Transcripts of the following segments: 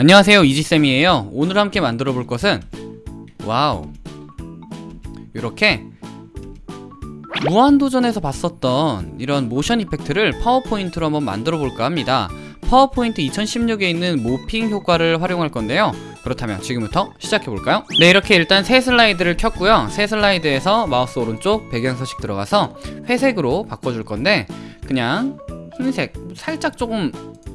안녕하세요 이지쌤이에요. 오늘 함께 만들어 볼 것은 와우. 이렇게 무한도전에서 봤었던 이런 motion effect를 파워포인트로 한번 만들어 볼까 합니다. 파워포인트 2016에 있는 morphing 효과를 활용할 건데요. 그렇다면 지금부터 시작해 볼까요? 네 이렇게 일단 새 슬라이드를 켰고요. 새 슬라이드에서 마우스 오른쪽 배경 서식 들어가서 회색으로 바꿔줄 건데 그냥 흰색 살짝 조금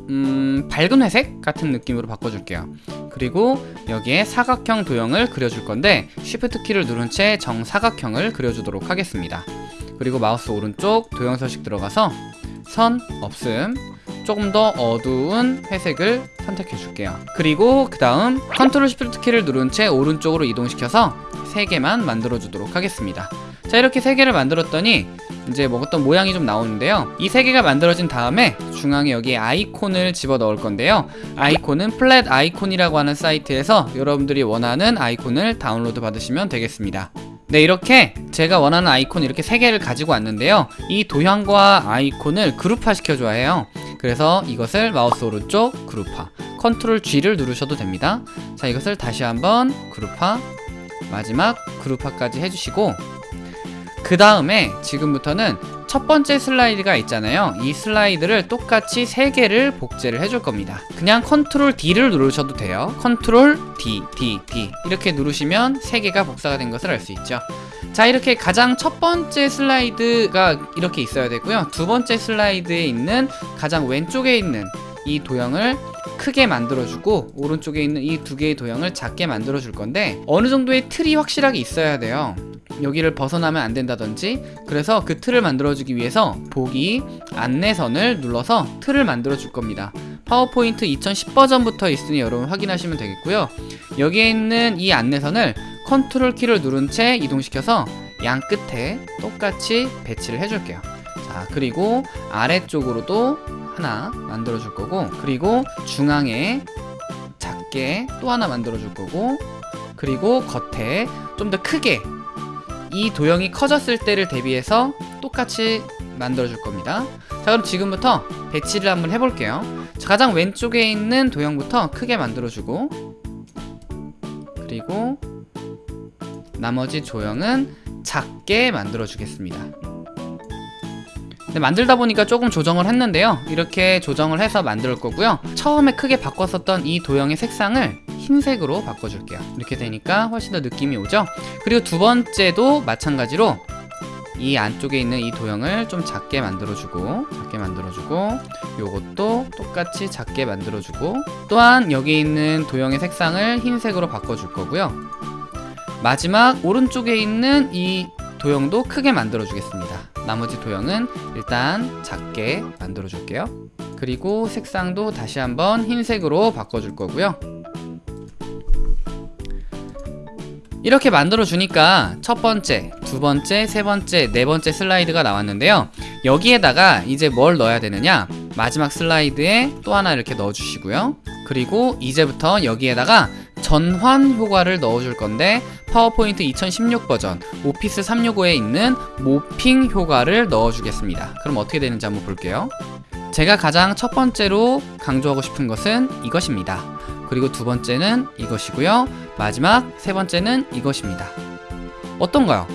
음, 밝은 회색 같은 느낌으로 바꿔줄게요. 그리고 여기에 사각형 도형을 그려줄 건데 Shift 키를 누른 채 정사각형을 그려주도록 하겠습니다. 그리고 마우스 오른쪽 도형 서식 들어가서 선 없음 조금 더 어두운 회색을 선택해 줄게요. 그리고 그 다음 Control Shift 키를 누른 채 오른쪽으로 이동시켜서 3개만 만들어 주도록 하겠습니다 자 이렇게 3개를 만들었더니 이제 먹었던 모양이 좀 나오는데요. 이 3개가 만들어진 다음에 중앙에 여기 아이콘을 집어 넣을 건데요. 아이콘은 플랫 아이콘이라고 하는 사이트에서 여러분들이 원하는 아이콘을 다운로드 받으시면 되겠습니다. 네 이렇게 제가 원하는 아이콘 이렇게 3개를 가지고 왔는데요. 이 도형과 아이콘을 그룹화 시켜줘야 해요. 그래서 이것을 마우스 오른쪽 그룹화 Control G를 누르셔도 됩니다. 자 이것을 다시 한번 그룹화 마지막 그룹화까지 해주시고 그 다음에 지금부터는 첫 번째 슬라이드가 있잖아요. 이 슬라이드를 똑같이 3개를 복제를 해줄 겁니다. 그냥 Control D를 누르셔도 돼요. Control D, D, D. 이렇게 누르시면 3개가 복사가 된 것을 알 수 있죠. 자 이렇게 가장 첫 번째 슬라이드가 이렇게 있어야 되고요. 두 번째 슬라이드에 있는 가장 왼쪽에 있는 이 도형을 크게 만들어주고 오른쪽에 있는 이 두 개의 도형을 작게 만들어줄 건데 어느 정도의 틀이 확실하게 있어야 돼요 여기를 벗어나면 안 된다든지 그래서 그 틀을 만들어주기 위해서 보기 안내선을 눌러서 틀을 만들어 줄 겁니다. 파워포인트 2010 버전부터 있으니 여러분 확인하시면 되겠고요. 여기에 있는 이 안내선을 컨트롤 키를 누른 채 이동시켜서 양 끝에 똑같이 배치를 해줄게요. 자 그리고 아래쪽으로도 하나 만들어 줄 거고 그리고 중앙에 작게 또 하나 만들어 줄 거고 그리고 겉에 좀 더 크게 이 도형이 커졌을 때를 대비해서 똑같이 만들어 줄 겁니다. 자 그럼 지금부터 배치를 한번 해볼게요. 자, 가장 왼쪽에 있는 도형부터 크게 만들어 주고 그리고 나머지 조형은 작게 만들어 주겠습니다. 네, 만들다 보니까 조금 조정을 했는데요. 이렇게 조정을 해서 만들 거고요. 처음에 크게 바꿨었던 이 도형의 색상을 흰색으로 바꿔줄게요. 이렇게 되니까 훨씬 더 느낌이 오죠? 그리고 두 번째도 마찬가지로 이 안쪽에 있는 이 도형을 좀 작게 만들어주고 작게 만들어주고 요것도 똑같이 작게 만들어주고 또한 여기 있는 도형의 색상을 흰색으로 바꿔줄 거고요. 마지막 오른쪽에 있는 이 도형도 크게 만들어 주겠습니다. 나머지 도형은 일단 작게 만들어 줄게요. 그리고 색상도 다시 한번 흰색으로 바꿔줄 거고요 이렇게 만들어 주니까 첫 번째, 두 번째, 세 번째, 네 번째 슬라이드가 나왔는데요. 여기에다가 이제 뭘 넣어야 되느냐? 마지막 슬라이드에 또 하나 이렇게 넣어 주시고요. 그리고 이제부터 여기에다가 전환 효과를 넣어줄 건데 파워포인트 2016 버전 오피스 365에 있는 모핑 효과를 넣어주겠습니다. 그럼 어떻게 되는지 한번 볼게요. 제가 가장 첫 번째로 강조하고 싶은 것은 이것입니다 그리고 두 번째는 이것이고요 마지막 세 번째는 이것입니다 어떤가요?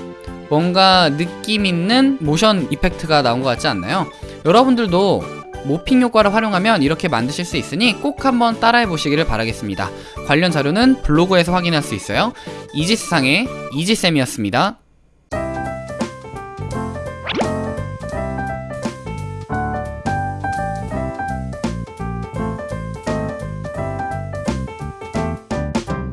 뭔가 느낌 있는 모션 이펙트가 나온 것 같지 않나요? 여러분들도 모핑 효과를 활용하면 이렇게 만드실 수 있으니 꼭 한번 따라해 보시기를 바라겠습니다. 관련 자료는 블로그에서 확인할 수 있어요. 이지스상의 이지쌤이었습니다.